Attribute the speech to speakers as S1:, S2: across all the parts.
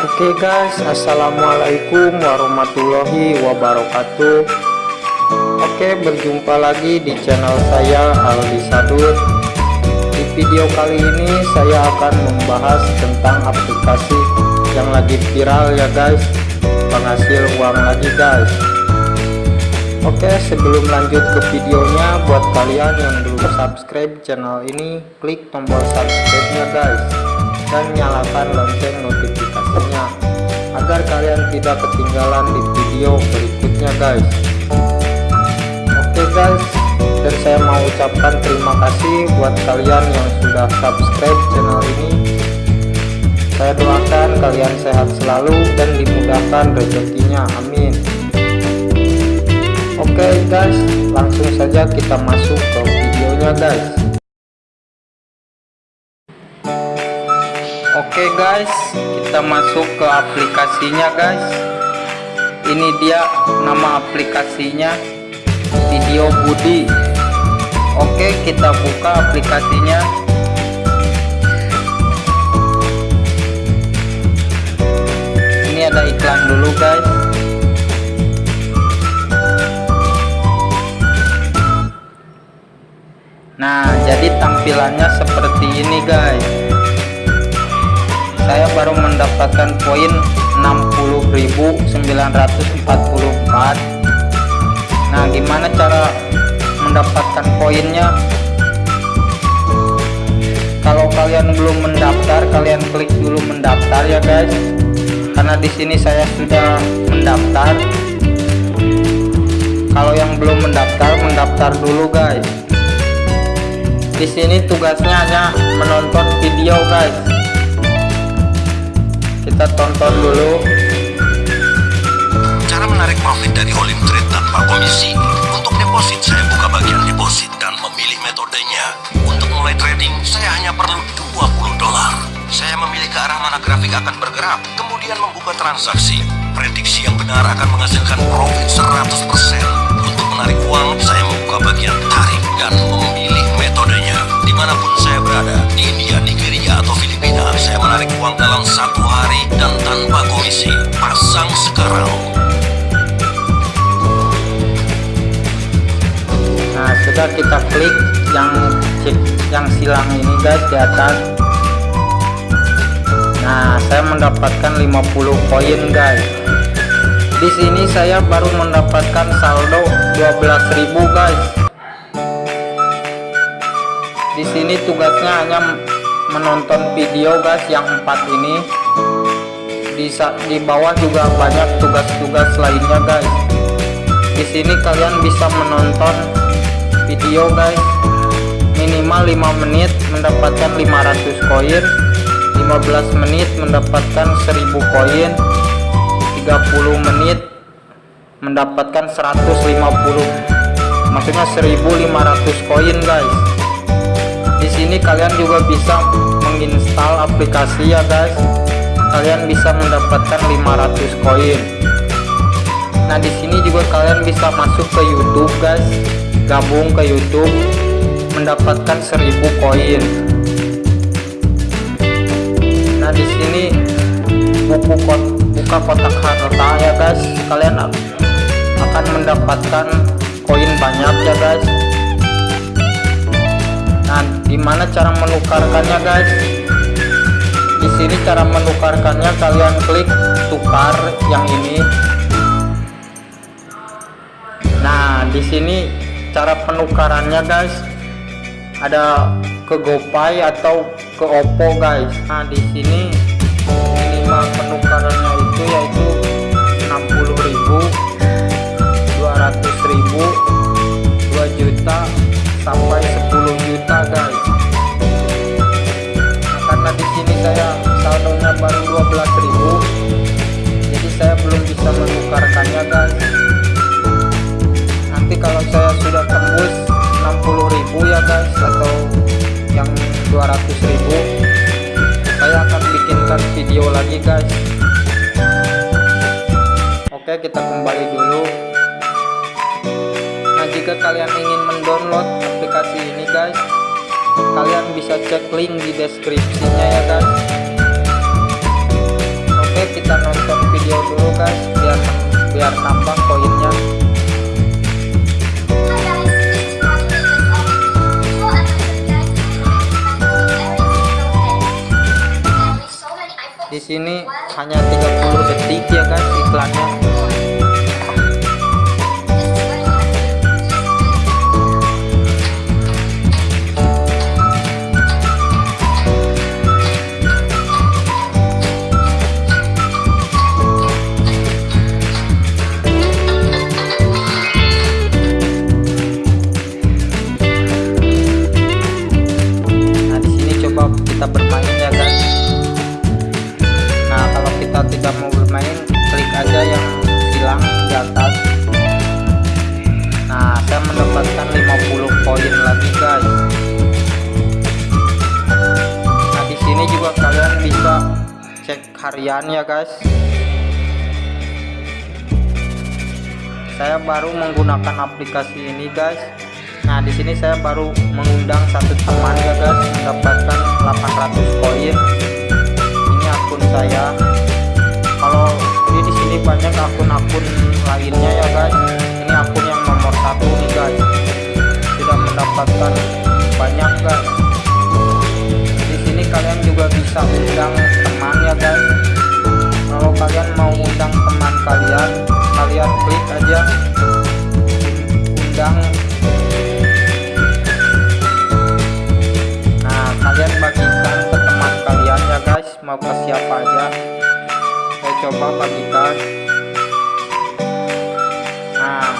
S1: Oke guys, assalamualaikum warahmatullahi wabarakatuh. Oke, berjumpa lagi di channel saya Aldi Sadur. Di video kali ini saya akan membahas tentang aplikasi yang lagi viral ya guys, penghasil uang lagi guys. Oke, sebelum lanjut ke videonya, buat kalian yang belum subscribe channel ini, klik tombol subscribe-nya guys dan nyalakan lonceng agar kalian tidak ketinggalan di video berikutnya guys. Oke guys. Dan saya mau ucapkan terima kasih buat kalian yang sudah subscribe channel ini. Saya doakan kalian sehat selalu dan dimudahkan rezekinya. Amin. Oke guys. Langsung saja kita masuk ke videonya guys Oke guys kita masuk ke aplikasinya guys. Ini dia nama aplikasinya video Budi. Oke kita buka aplikasinya. Ini ada iklan dulu guys. Nah jadi tampilannya seperti ini guys saya baru mendapatkan poin 60.944 nah gimana cara mendapatkan poinnya? Kalau kalian belum mendaftar kalian klik dulu mendaftar ya guys. Karena di sini saya sudah mendaftar. Kalau yang belum mendaftar mendaftar dulu guys. Di sini tugasnya hanya menonton video guys kita tonton dulu.
S2: Cara menarik profit dari all trade tanpa komisi. Untuk deposit saya buka bagian deposit dan memilih metodenya. Untuk mulai trading saya hanya perlu 20 dolar. Saya memilih ke arah mana grafik akan bergerak kemudian membuka transaksi. Prediksi yang benar akan menghasilkan profit 100% untuk menarik uang saya saya menarik uang dalam satu hari dan tanpa komisi. Pasang sekarang.
S1: Nah sudah kita klik yang cek yang silang ini guys di atas. Nah saya mendapatkan 50 koin guys. Di sini saya baru mendapatkan saldo 12.000 guys. Di sini tugasnya hanya menonton video guys yang empat ini. Di di bawah juga banyak tugas-tugas lainnya guys. Di sini kalian bisa menonton video guys minimal 5 menit mendapatkan 500 koin 15 menit mendapatkan 1000 koin 30 menit mendapatkan 150 maksudnya 1500 koin guys sini kalian juga bisa menginstal aplikasi ya guys. Kalian bisa mendapatkan 500 koin. Nah di sini juga kalian bisa masuk ke YouTube guys. Gabung ke YouTube mendapatkan 1000 koin. Nah di sini buku kot buka kotak harta ya guys. Kalian akan mendapatkan koin banyak ya guys gimana cara menukarkannya guys? Di sini cara menukarkannya kalian klik tukar yang ini. Nah di sini cara penukarannya guys. Ada ke GoPay atau ke Oppo guys. Nah di sini minimal penukarannya itu yaitu saya saldonya baru 12.000 jadi saya belum bisa menukarkannya guys. Nanti kalau saya sudah tembus 60.000 ya guys atau yang 200.000 saya akan bikinkan video lagi guys. Oke kita kembali dulu. Nah jika kalian ingin mendownload aplikasi ini guys kalian bisa cek link di deskripsinya ya guys oke kita nonton video dulu guys biar biar nampak poinnya. Di sini hanya 30 detik ya guys iklannya. Aja yang hilang di atas. Nah saya mendapatkan 50 poin lagi guys. Nah di sini juga kalian bisa cek harian ya guys. Saya baru menggunakan aplikasi ini guys. Nah di sini saya baru mengundang satu teman ya guys. Mendapatkan 800 koin. Ini akun saya. Ini banyak akun-akun lainnya ya guys. Ini akun yang nomor satu nih guys. Sudah mendapatkan banyak guys. Di sini kalian juga bisa undang coba bagikan. Nah,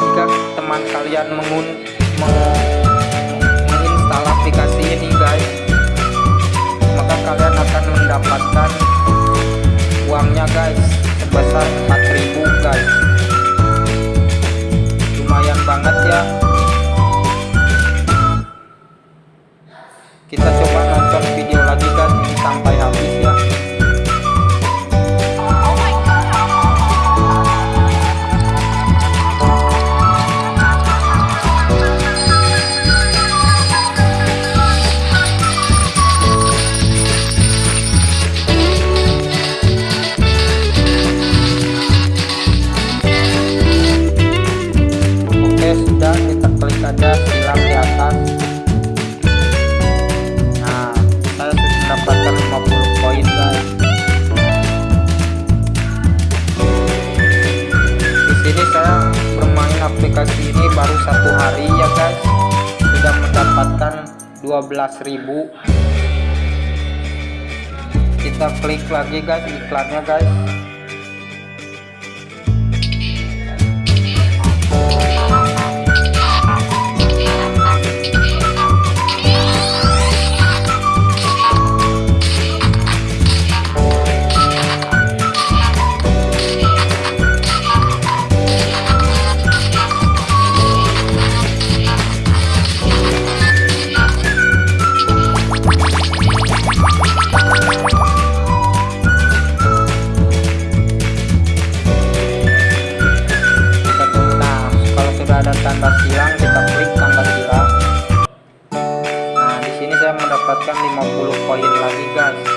S1: jika teman kalian mengun meng- menginstal aplikasi ini guys, maka kalian akan mendapatkan uangnya guys sebesar 4000 guys. Satu hari ya guys. Sudah mendapatkan 12.000. Kita klik lagi guys iklannya guys. 50 poin lagi guys.